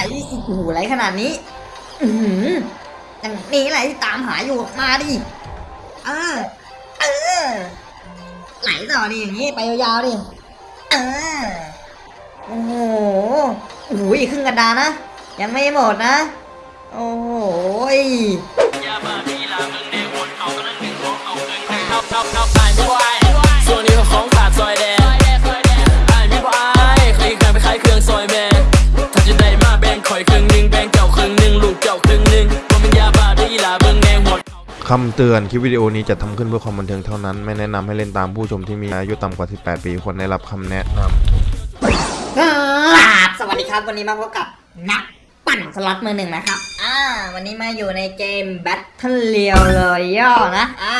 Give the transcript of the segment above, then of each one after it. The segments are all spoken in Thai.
ไหลโอ้โหไหลขนาดนี้ อืมอย่างนี้ไหลที่ตามหาอยู่มาดิเออเออไหลต่อดิอย่างนี้ไปยาวๆดิเออโอ้โหโอ้ยครึ่งกระดานนะ ยังไม่หมดนะ โอ้โห คำเตือนคลิปวิดีโอนี้จะทำขึ้นเพื่อความบันเทิงเท่านั้น ไม่แนะนำให้เล่นตามผู้ชมที่มีอายุต่ำกว่า 18 ปีควรได้รับคำแนะนำครับสวัสดีครับวันนี้มาพบกับนักปั่นสล็อตมือหนึ่งนะครับ อ่า วันนี้มาอยู่ในเกม Battle Royale ย่อนะ อ่า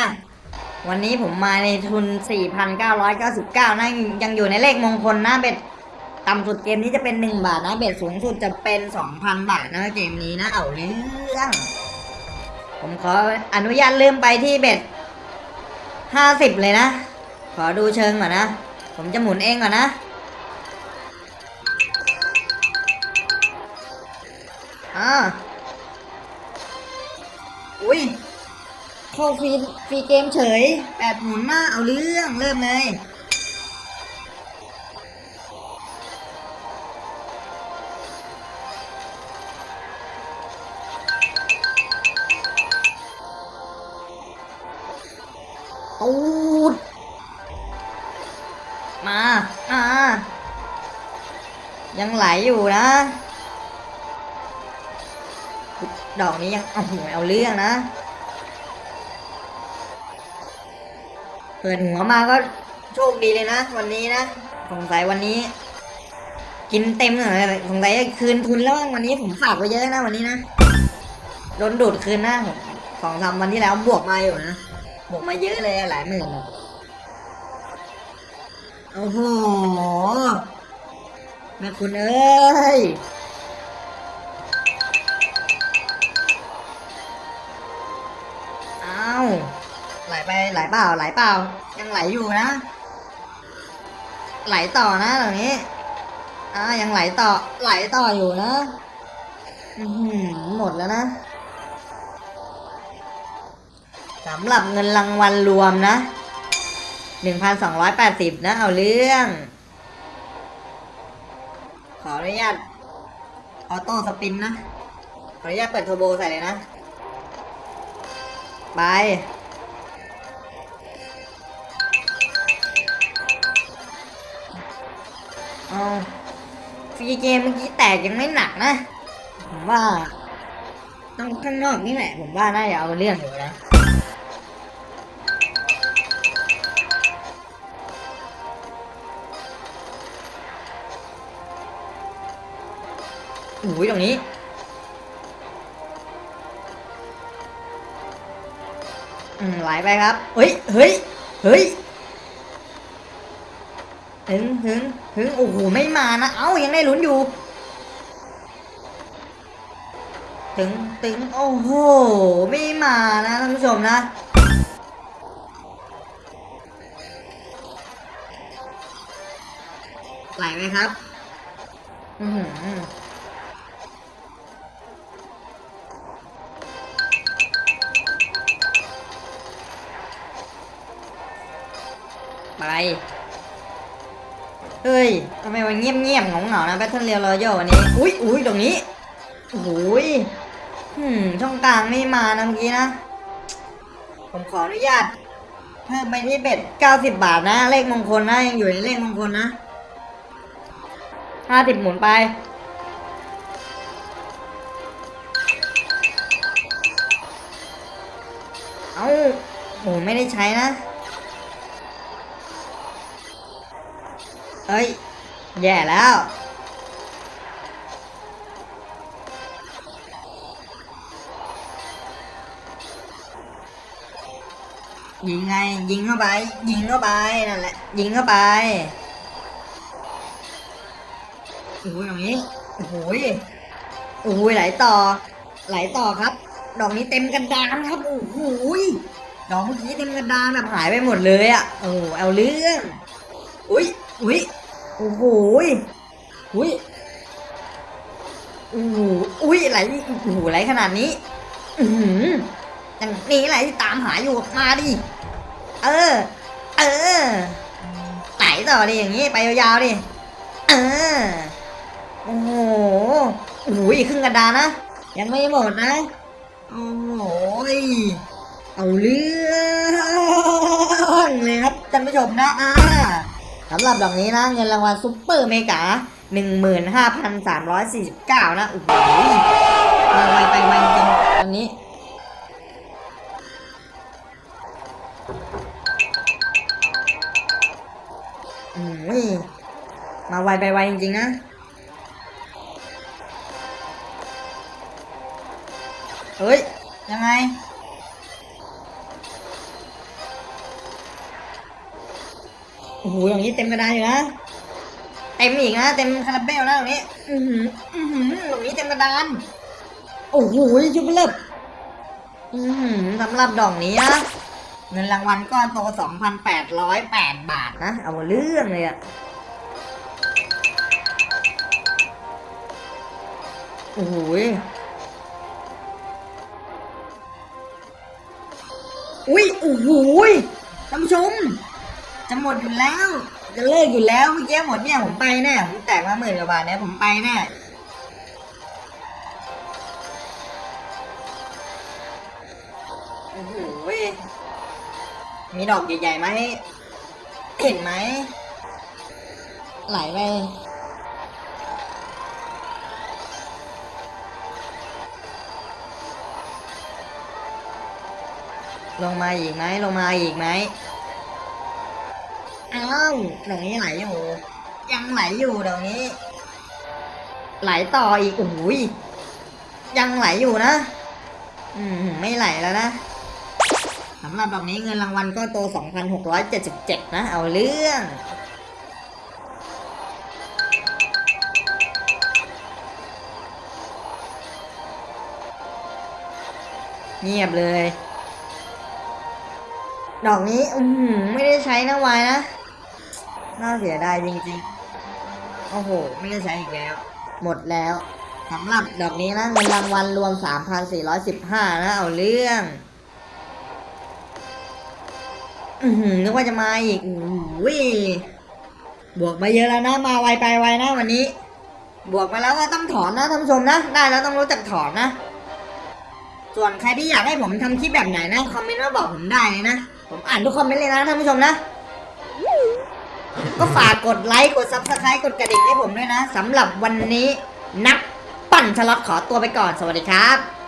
วันนี้ผมมาในทุน 4,999 นะ ยังอยู่ในเลขมงคลนะเบ็ดต่ำสุดเกมนี้จะเป็น 1 บาทนะ เบ็ดสูงสุดจะเป็น 2,000 บาทนะเกมนี้นะ เอาเรื่อง ผมขออนุญาตเริ่มไปที่ bet 50เลยนะ ขอดูเชิงก่อนนะ ผมจะหมุนเองก่อนนะ อ่า อุ้ยเข้า free free game เฉยแปดหมุนหน้าเอาเรื่องเริ่มเลย ยังไหลอยู่นะ ดอกนี้ยังเอาหัวเอาเรื่องนะเปิดหัวมาก็โชคดีเลยนะ วันนี้นะสงสัยวันนี้ กินเต็มเลยสงสัยคืนทุนแล้ววันนี้ผมฝากไว้เยอะนะวันนี้นะโดนดูดคืนนะผมสองสามวันที่แล้วบวกมาอยู่นะบวกมาเยอะเลยหลายหมื่นโอ้โห แม่คุณเอ้ยเอ้าไหลไปไหลเปล่าไหลเปล่า ยังไหลอยู่นะ ไหลต่อนะตรงนี้อ่ายังไหลต่อไหลต่ออยู่นะอือหือหมดแล้วนะสำหรับเงินรางวัลรวมนะหนึ่งพันสองร้อยแปดสิบนะ เอาเรื่อง ขออนุญาต auto spin นะ ขออนุญาตเปิดเทอร์โบใส่เลยนะ ไป เอา free game เมื่อกี้แตกยังไม่หนักนะ ผมว่า ต้องข้างนอกนี่แหละ ผมว่าน่าจะเอาเรื่องอยู่นะ อุ้ยตรงนี้ อืมไหลไปครับ เฮ้ย เฮ้ย เฮ้ยถึงถึงถึงโอ้โห ไม่มานะ เอ้า ยังได้ลุ้นอยู่ ถึงถึงโอ้โห ไม่มานะท่านผู้ชมนะไหลไหมครับ อือ ไป เฮ้ยทำไมมันเงียบเงียบๆหงเหงานะแบทเทิลเรียลรอยัลวันนี้ อุ้ยอุ้ยตรงนี้โอ้ยหืมช่องกลางไม่มานะเมื่อกี้นะ ผมขออนุญาตเพิ่มไปที่เบ็ด90บบาทนะ เลขมงคลนะยังอยู่ในเลขมงคลนะ50หมุนไปเอ้าโหไม่ได้ใช้นะ เอ้ย แย่แล้ว ยิงไง ยิงเข้าไป ยิงเข้าไป นั่นแหละ ยิงเข้าไป โอ้ยตรงนี้ โอ้โหยโอ้ยไหลต่อ ไหลต่อครับ ดอกนี้เต็มกระดานครับ โอ้โหยดอกเมื่อกี้เต็มกระดานแบบหายไปหมดเลยอะ่ะ โอ้เอาเรื่อง อุ้ยอุ้ย โอ้โหยอุ้ยโอ้โหอุ้ยไหลโอ้โหไหลขนาดนี้ อือหือย่างนี้ไหลที่ตามหาอยู่มาดิ เออ เออไหลต่อดิอย่างนี้ไปยาวๆดิ เออ โอ้โหโอ้โหอีกครึ่งกระดานนะ ยังไม่หมดนะ โอ้โหยเอาเรื่องเลยครับท่านผู้ชมนะอ่า สำหรับดอกนี้นะเงินรางวัลซุปเปอร์เมกา 15,349 นะโอ้โหมาไวไปไวจริงตอนนี้ อืมมาไวไปไวจริง ๆ นะเฮ้ย ยังไง โอ้โหอย่างนี้เต็มกระดานอยู่นะเต็มอีกนะเต็มคาราเบลนะตรงนี้ อือหืออือหือตรงนี้เต็มกระดาน โอ้โหชุบเลิบอือหือสำหรับดอกนี้นะเงินรางวัลก้อนโต2,808บาทนะ เอาเรื่องเลยอะโอ้โหยอุ้ยโอ้โหยท่านผู้ชม จะหมดอยู่แล้ว จะเลิกอยู่แล้วเมื่อกี้หมดเนี่ยผมไปแน่ผมแตกมาหมื่นกว่าบาทเนี่ยผมไปแน่โอ้โหมีดอกใหญ่ๆไหมเห็นไหม ไหลไปลงมาอีกไหมลงมาอีกไหม อ้าวดอกนี้ไหลอยู่ ยังไหลอยู่ดอกนี้ ไหลต่ออีกโอ้ยยังไหลอยู่นะ อืมไม่ไหลแล้วนะสำหรับดอกนี้เงินรางวัลก็โต 2,677 นะ เอาเรื่อง เงียบเลย ดอกนี้ อืมไม่ได้ใช้นะวายนะ น่าเสียดายจริงๆ โอ้โห ไม่ได้ใช้อีกแล้ว หมดแล้วสำหรับดอกนี้นะเงินรางวัลรวม 3,415 นะ เอาเรื่อง อือหือนึกว่าจะมาอีกบวกมาเยอะแล้วนะ มาไวไปไวนะวันนี้ บวกมาแล้วก็ต้องถอนนะท่านผู้ชมนะ ได้แล้วต้องรู้จักถอนนะ ส่วนใครที่อยากให้ผมทำคลิปแบบไหนนะ คอมเมนต์มาบอกผมได้เลยนะ ผมอ่านทุกคอมเมนต์เลยนะท่านผู้ชมนะ ก็ฝากกดไลค์กด subscribe กดกระดิ่งให้ผมด้วยนะสำหรับวันนี้นักปั่นสล็อตขอตัวไปก่อนสวัสดีครับ